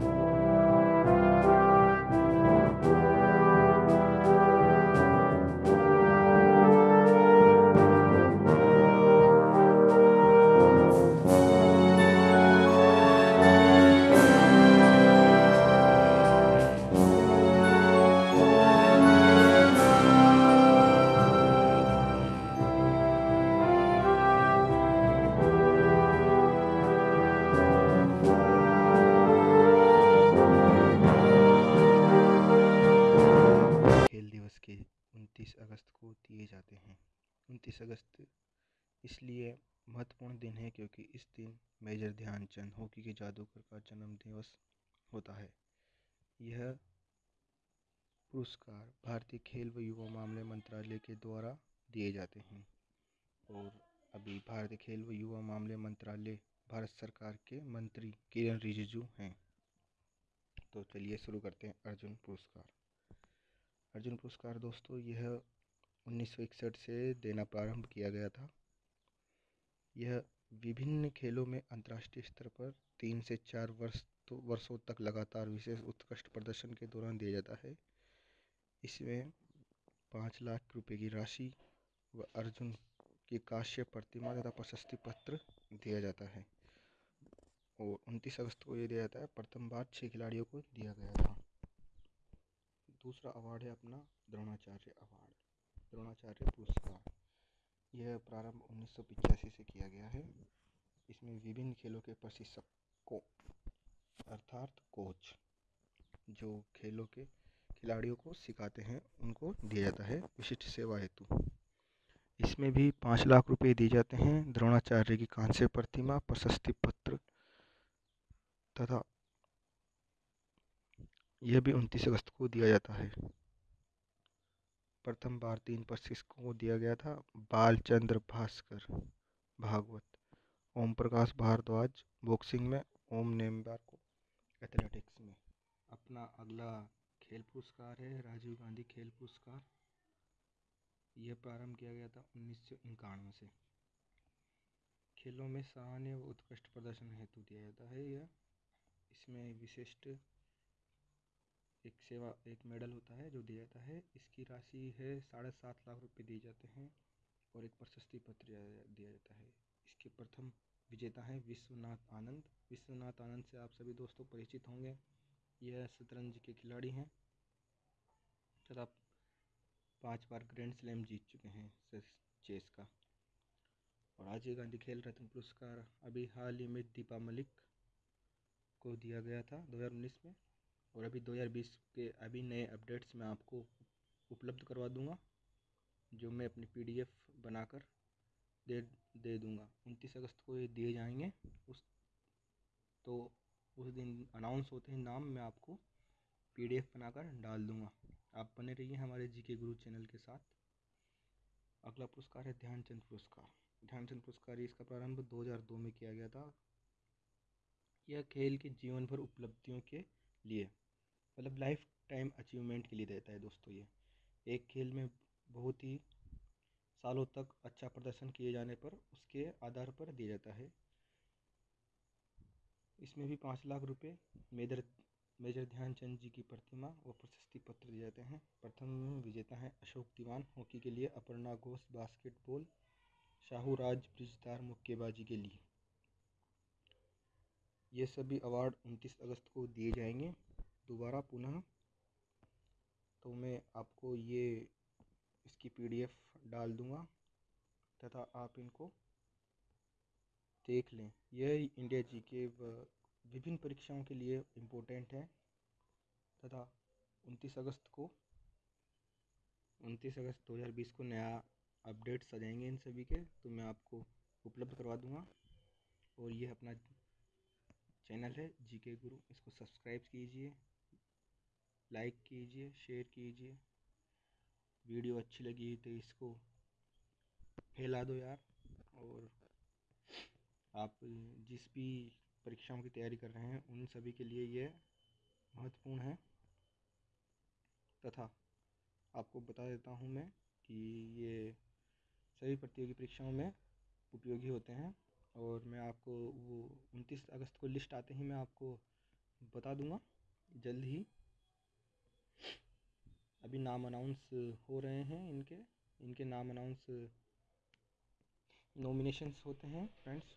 खेल अगस्त इसलिए महत्वपूर्ण दिन है क्योंकि इस दिन मेजर ध्यानचंद हॉकी के जादूगर का जन्म दिवस होता है। यह पुरस्कार भारतीय खेल व युवा मामले मंत्रालय के द्वारा दिए जाते हैं और अभी भारतीय खेल व युवा मामले मंत्रालय, भारत सरकार के मंत्री किरण रिजिजू हैं। तो चलिए शुरू करते हैं अर्जुन पुरस्कार। अर्जुन पुरस्कार दोस्तों, यह उन्नीस सौ इकसठ से देना प्रारंभ किया गया था। यह विभिन्न खेलों में अंतर्राष्ट्रीय स्तर पर तीन से चार वर्ष तो वर्षों तक लगातार विशेष उत्कृष्ट प्रदर्शन के दौरान दिया जाता है। इसमें पाँच लाख रुपए की राशि व अर्जुन की काश्य प्रतिमा तथा प्रशस्ति पत्र दिया जाता है और उनतीस अगस्त को ये दिया जाता है। प्रथम बार छः खिलाड़ियों को दिया गया था। दूसरा अवार्ड है अपना द्रोणाचार्य अवार्ड। द्रोणाचार्य पुरस्कार। यह प्रारंभ उन्नीस से किया गया है। इसमें विभिन्न खेलों के प्रशिक्षकों, अर्थात कोच, जो खेलों के खिलाड़ियों को सिखाते हैं, उनको दिया जाता है विशिष्ट सेवा हेतु। इसमें भी पाँच लाख रुपए दिए जाते हैं। द्रोणाचार्य की कांस्य प्रतिमा, प्रशस्ति पत्र तथा यह भी उनतीस अगस्त को दिया जाता है। प्रथम बार तीन प्रशिक्षकों को दिया गया था, बालचंद्र भास्कर, भागवत। ओम प्रकाश भारद्वाज बॉक्सिंग में, ओम नेमबार को, एथलेटिक्स में। अपना अगला खेल पुरस्कार है, राजीव गांधी खेल पुरस्कार। यह प्रारंभ किया गया था उन्नीस सौ इक्यानवे से। खेलों में सराहनीय उत्कृष्ट प्रदर्शन हेतु दिया जाता है यह। इसमें विशिष्ट एक सेवा, एक मेडल होता है जो दिया जाता है। इसकी राशि है साढ़े सात लाख रुपए दिए जाते हैं और एक प्रशस्ति पत्र दिया जाता है। इसके प्रथम विजेता हैं विश्वनाथ आनंद। विश्वनाथ आनंद से आप सभी दोस्तों परिचित होंगे। यह शतरंज के खिलाड़ी हैं। तथा पाँच बार ग्रैंड स्लैम जीत चुके हैं चेस का। और राजीव गांधी खेल रत्न पुरस्कार अभी हाल ही में दीपा मलिक को दिया गया था 2019 में। और अभी 2020 के अभी नए अपडेट्स मैं आपको उपलब्ध करवा दूँगा, जो मैं अपनी पीडीएफ बनाकर दे दे दूँगा। उनतीस अगस्त को ये दिए जाएँगे। उस तो उस दिन अनाउंस होते हैं नाम, मैं आपको पीडीएफ बनाकर डाल दूँगा। आप बने रहिए हमारे जी के गुरु चैनल के साथ। अगला पुरस्कार है ध्यानचंद पुरस्कार। ध्यानचंद पुरस्कार इसका प्रारंभ 2002 में किया गया था। यह खेल के जीवन भर उपलब्धियों के लिए। मतलब लाइफ टाइम अचीवमेंट के लिए देता है दोस्तों ये। एक खेल में बहुत ही सालों तक अच्छा प्रदर्शन किए जाने पर उसके आधार पर दिया जाता है। इसमें भी पाँच लाख रुपए मेजर मेजर ध्यानचंद जी की प्रतिमा व प्रशस्ति पत्र दिए जाते हैं। प्रथम विजेता हैं अशोक दीवान हॉकी के लिए अपर्णा घोष, बास्केटबॉल, शाहू राज, ब्रिजदार मुक्केबाजी के लिए। ये सभी अवार्ड 29 अगस्त को दिए जाएँगे। दोबारा पुनः तो मैं आपको ये, इसकी पीडीएफ डाल दूँगा, तथा आप इनको देख लें। यह इंडिया जी के विभिन्न परीक्षाओं के लिए इम्पोर्टेंट है, तथा 29 अगस्त को 29 अगस्त 2020 को नया अपडेट्स आ जाएँगे इन सभी के तो मैं आपको उपलब्ध करवा दूँगा। और ये अपना चैनल है जी के गुरु इसको सब्सक्राइब कीजिए। लाइक कीजिए, शेयर कीजिए। वीडियो अच्छी लगी तो इसको फैला दो यार। और आप जिस भी परीक्षाओं की तैयारी कर रहे हैं, उन सभी के लिए ये महत्वपूर्ण है। तथा आपको बता देता हूँ मैं कि ये सभी प्रतियोगी परीक्षाओं में उपयोगी होते हैं। और मैं आपको वो उनतीस अगस्त को लिस्ट आते ही मैं आपको बता दूँगा। जल्द ही अभी नाम अनाउंस हो रहे हैं इनके इनके नाम अनाउंस नॉमिनेशंस होते हैं फ्रेंड्स